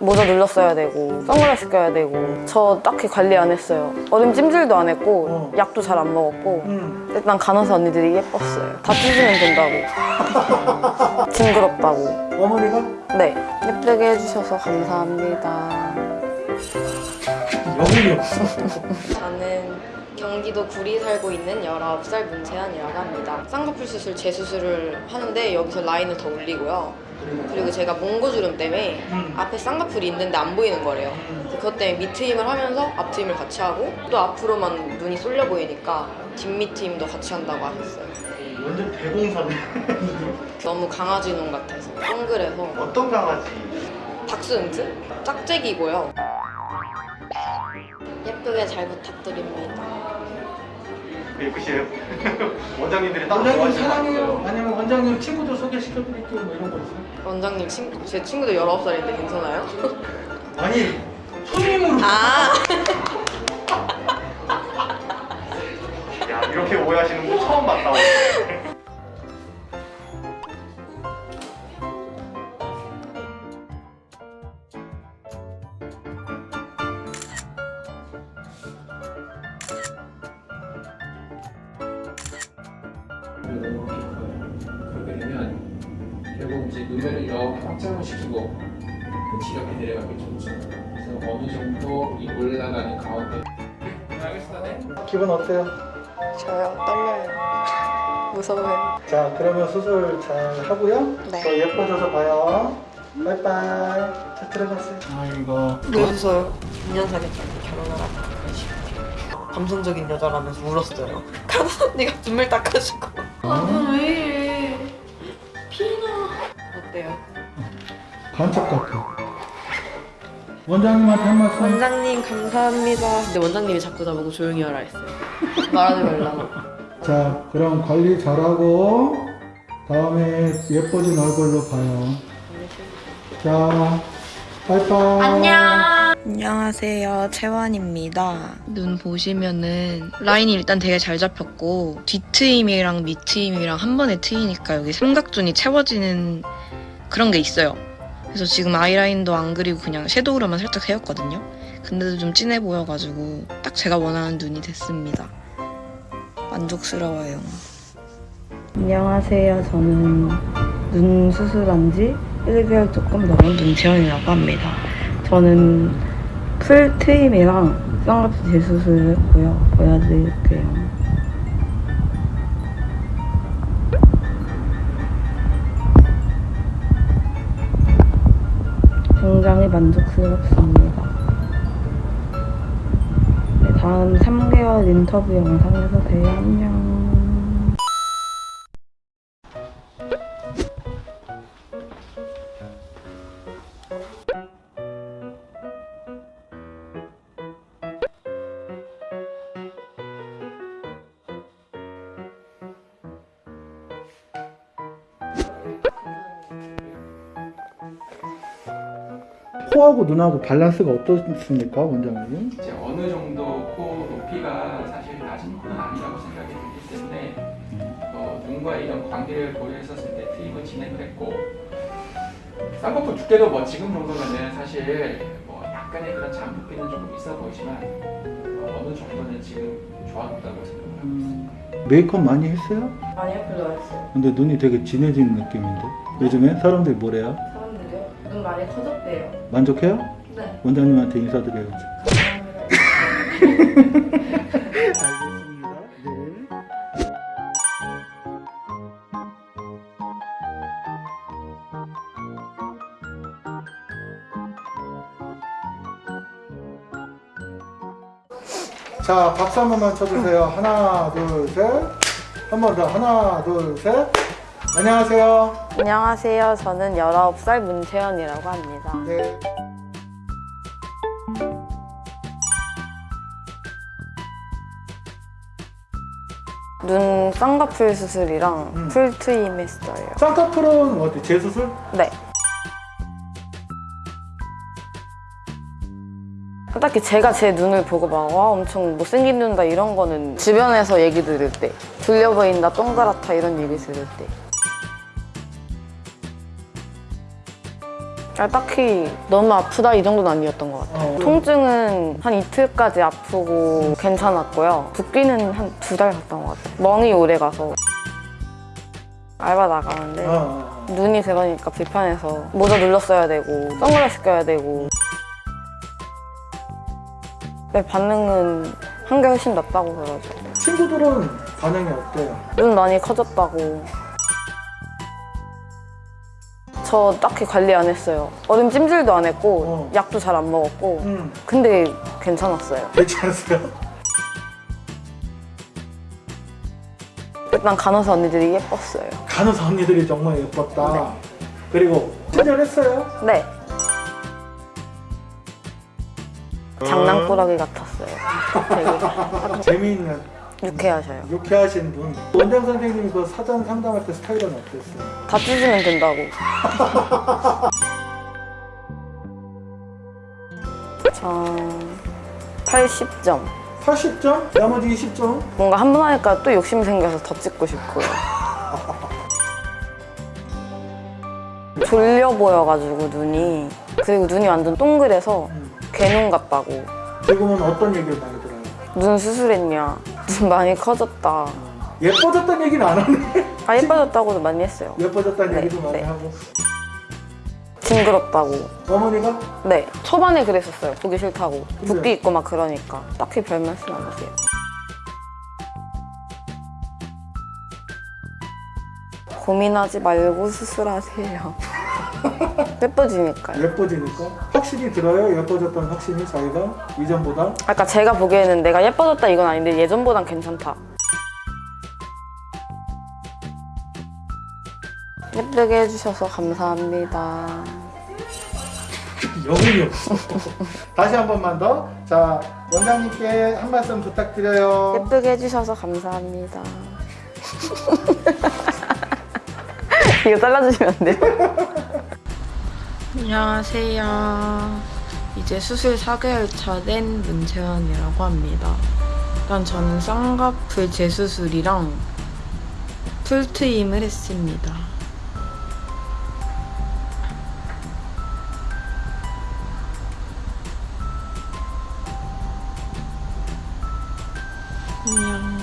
모자 눌렀어야 되고 선글라스 껴야 되고. 저 딱히 관리 안 했어요. 어림 찜질도 안 했고 어. 약도 잘 안 먹었고. 응. 일단 간호사 언니들이 예뻤어요. 다 찢으면 된다고. 징그럽다고. 어머니가? 네. 예쁘게 해주셔서 감사합니다. 영혼이. 저는 경기도 구리 살고 있는 19살 문채연이라고 합니다. 쌍꺼풀 수술 재수술을 하는데 여기서 라인을 더 올리고요 그리고 제가 몽고주름 때문에 음. 앞에 쌍꺼풀이 있는데 안 보이는 거래요 그것 때문에 밑트임을 하면서 앞트임을 같이 하고 또 앞으로만 눈이 쏠려 보이니까 뒷밑트임도 같이 한다고 하셨어요 완전 대공사네. 너무 강아지 눈 같아서 동그래서 어떤 강아지? 닥스훈트? 짝짝이고요 예쁘게 잘 부탁드립니다 예쁘시네요. 원장님들이 딱 원장님 사랑해요. 아니면 원장님 친구들 소개시켜드릴게요. 뭐 이런 거 있어요? 원장님 친구, 제 친구도 19살인데 괜찮아요? 아니 손님으로. 아 그렇게 되면 결국 이제 눈매를 이렇게 확장을 시키고 끝이 이렇게 내려가기 좋죠. 그래서 어느 정도 이 올라가는 가운데 알겠어, 네. 기분 어때요? 저요 떨려요 무서워요 자 그러면 수술 잘 하고요. 네. 더 예뻐져서 봐요. 빠이빠이. 자 들어가세요. 아이고. 왜 웃어요? 2년 사귀었는데 결혼하라고 감성적인 여자라면서 울었어요 간호 언니가 눈물 닦아주고 아왜 이래 피나 어때요? 반짝 같아. 원장님한테 한 말씀. 원장님 감사합니다 근데 원장님이 자꾸 나보고 조용히 하라 했어요 말하지 말라고 자 그럼 관리 잘하고 다음에 예뻐진 얼굴로 봐요. 자 빠이빠이. 안녕 하세요. 채원입니다. 눈 보시면은 라인이 일단 되게 잘 잡혔고 뒤트임이랑 밑트임이랑 한 번에 트이니까 여기 삼각존이 채워지는 그런 게 있어요. 그래서 지금 아이라인도 안 그리고 그냥 섀도우로만 살짝 세웠거든요. 근데도 좀 진해 보여가지고 딱 제가 원하는 눈이 됐습니다. 만족스러워요. 안녕하세요. 저는 눈 수술한 지 1개월 조금 넘은 문채원이라고 합니다. 저는 풀 트임이랑 쌍꺼풀 재수술을 했고요. 보여드릴게요. 굉장히 만족스럽습니다. 네, 다음 3개월 인터뷰 영상에서 봬요. 안녕. 코하고 눈하고 밸런스가 어떻습니까 원장님? 이제 어느 정도 코 높이가 사실 낮은 코는 아니라고 생각이 들기 때문에 어, 눈과 이런 관계를 고려했었을 때 트임을 진행을 했고 쌍꺼풀 두께도 뭐 지금 정도면은 사실 뭐 약간의 그런 잠붓기는 조금 있어 보이지만 어, 어느 정도는 지금 좋아졌다고 생각을 하고 있습니다. 메이크업 많이 했어요? 아니요 별로 안 했어요 근데 눈이 되게 진해지는 느낌인데 요즘에 사람들이 뭐래요? 많이 커졌대요 만족해요? 네 원장님한테 인사드려야지. 알겠습니다. 네. 자, 박수 한 번만 쳐주세요. 하나, 둘, 셋. 한 번 더. 하나, 둘, 셋. 안녕하세요. 안녕하세요 저는 19살 문채연이라고 합니다 네. 눈 쌍꺼풀 수술이랑 음. 풀 트임 했어요 쌍꺼풀은 어디? 재수술? 네 딱히 제가 제 눈을 보고 막 와 엄청 못생긴 눈다 이런 거는 주변에서 얘기 들을 때 들려 보인다 동그랗다 이런 얘기 들을 때 아, 딱히 너무 아프다 이 정도는 아니었던 것 같아요. 어. 통증은 한 이틀까지 아프고 괜찮았고요. 붓기는 한 두 달 갔던 것 같아요. 멍이 오래 가서 알바 나가는데 어. 눈이 그러니까 불편해서 모자 눌렀어야 되고 선글라스 껴야 되고 네, 반응은 한 게 훨씬 낫다고 그러죠. 친구들은 반응이 어때요? 눈 많이 커졌다고. 저 딱히 관리 안 했어요. 얼음 찜질도 안 했고 어. 약도 잘 안 먹었고 음, 근데 괜찮았어요. 괜찮으세요? 일단 간호사 언니들이 예뻤어요. 간호사 언니들이 정말 예뻤다. 네. 그리고 친절했어요? 네. 장난꾸러기 같았어요. 되게 재미있는 유쾌하셔요. 유쾌하신 분. 원장 선생님이 그 사전 상담할 때 스타일은 어땠어요? 다 찢으면 된다고. 전 80점. 80점? 나머지 20점? 뭔가 한 번 하니까 또 욕심 생겨서 더 찍고 싶고요. 졸려 보여가지고 눈이 그리고 눈이 완전 동그래서 음. 개눈 같다고 지금은 어떤 얘기를 많이 들어요? 눈 수술했냐 눈 많이 커졌다 예뻐졌다는 얘기는 안 하네. 아 예뻐졌다고도 많이 했어요 예뻐졌다는 네, 얘기도 많이 네. 하고. 징그럽다고 어머니가? 네 초반에 그랬었어요 보기 싫다고 근데? 붓기 있고 막 그러니까 딱히 별 말씀 안 하세요 고민하지 말고 수술하세요 예뻐지니까요 예뻐지니까? 확실히 들어요? 예뻐졌다는 확신이 자기가? 이전보다? 아까 제가 보기에는 내가 예뻐졌다 이건 아닌데 예전보단 괜찮다 예쁘게 해주셔서 감사합니다 영혼이 없어. 다시 한 번만 더. 자, 원장님께 한 말씀 부탁드려요. 예쁘게 해주셔서 감사합니다. 이거 잘라주시면 안 돼요? 안녕하세요. 이제 수술 4개월 차 된 문채원이라고 합니다. 일단 저는 쌍꺼풀 재수술이랑 풀트임을 했습니다. 안녕.